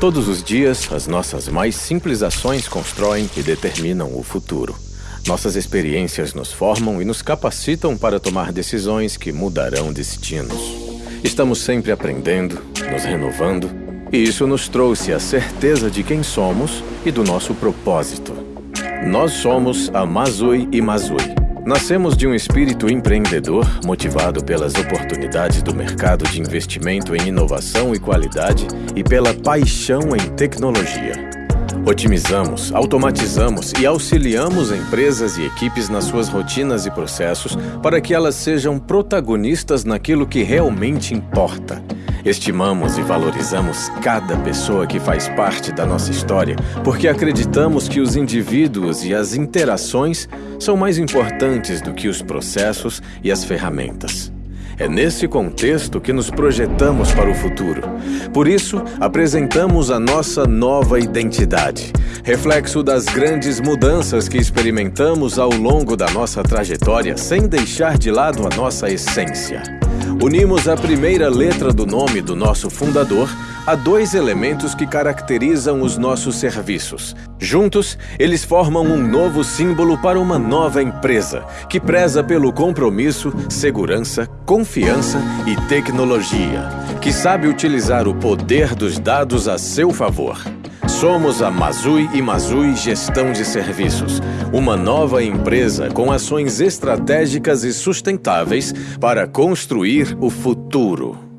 Todos os dias, as nossas mais simples ações constroem e determinam o futuro. Nossas experiências nos formam e nos capacitam para tomar decisões que mudarão destinos. Estamos sempre aprendendo, nos renovando, e isso nos trouxe a certeza de quem somos e do nosso propósito. Nós somos a Mazui e Mazui. Nascemos de um espírito empreendedor motivado pelas oportunidades do mercado de investimento em inovação e qualidade e pela paixão em tecnologia. Otimizamos, automatizamos e auxiliamos empresas e equipes nas suas rotinas e processos para que elas sejam protagonistas naquilo que realmente importa. Estimamos e valorizamos cada pessoa que faz parte da nossa história, porque acreditamos que os indivíduos e as interações são mais importantes do que os processos e as ferramentas. É nesse contexto que nos projetamos para o futuro. Por isso, apresentamos a nossa nova identidade, reflexo das grandes mudanças que experimentamos ao longo da nossa trajetória, sem deixar de lado a nossa essência. Unimos a primeira letra do nome do nosso fundador a dois elementos que caracterizam os nossos serviços. Juntos, eles formam um novo símbolo para uma nova empresa que preza pelo compromisso, segurança, confiança e tecnologia, que sabe utilizar o poder dos dados a seu favor. Somos a Mazui e Mazui Gestão de Serviços, uma nova empresa com ações estratégicas e sustentáveis para construir o futuro.